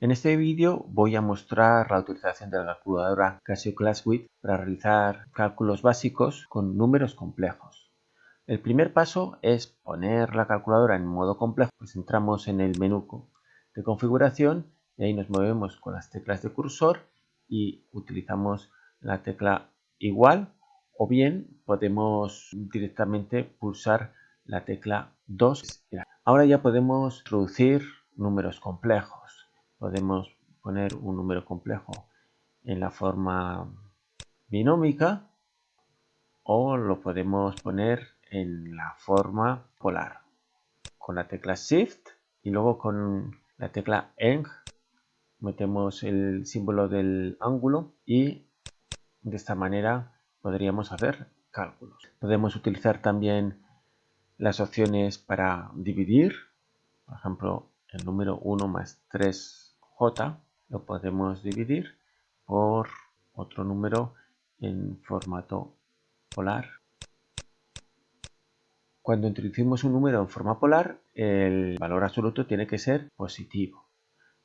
En este vídeo voy a mostrar la utilización de la calculadora Casio ClassWidth para realizar cálculos básicos con números complejos. El primer paso es poner la calculadora en modo complejo, pues entramos en el menú de configuración y ahí nos movemos con las teclas de cursor y utilizamos la tecla igual o bien podemos directamente pulsar la tecla 2. Ahora ya podemos introducir números complejos podemos poner un número complejo en la forma binómica o lo podemos poner en la forma polar con la tecla shift y luego con la tecla eng metemos el símbolo del ángulo y de esta manera podríamos hacer cálculos. Podemos utilizar también las opciones para dividir por ejemplo el número 1 más 3 j lo podemos dividir por otro número en formato polar. Cuando introducimos un número en forma polar, el valor absoluto tiene que ser positivo.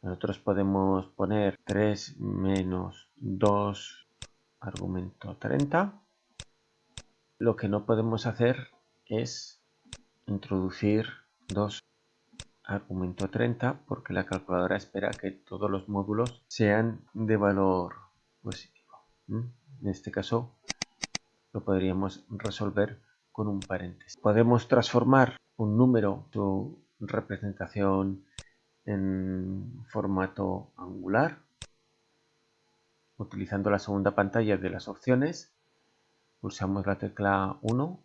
Nosotros podemos poner 3 menos 2 argumento 30. Lo que no podemos hacer es introducir dos argumento 30 porque la calculadora espera que todos los módulos sean de valor positivo. En este caso lo podríamos resolver con un paréntesis. Podemos transformar un número, su representación en formato angular utilizando la segunda pantalla de las opciones pulsamos la tecla 1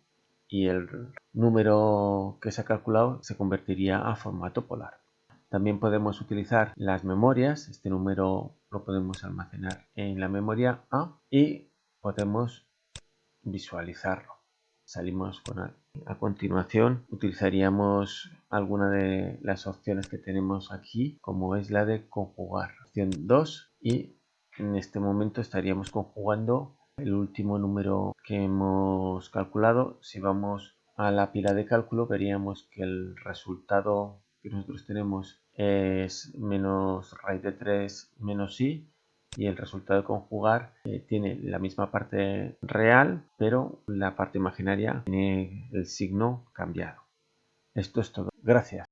y el número que se ha calculado se convertiría a formato polar. También podemos utilizar las memorias, este número lo podemos almacenar en la memoria A y podemos visualizarlo. Salimos con A. A continuación utilizaríamos alguna de las opciones que tenemos aquí, como es la de conjugar. Opción 2 y en este momento estaríamos conjugando el último número que hemos calculado, si vamos a la pila de cálculo veríamos que el resultado que nosotros tenemos es menos raíz de 3 menos i y el resultado de conjugar eh, tiene la misma parte real pero la parte imaginaria tiene el signo cambiado. Esto es todo. Gracias.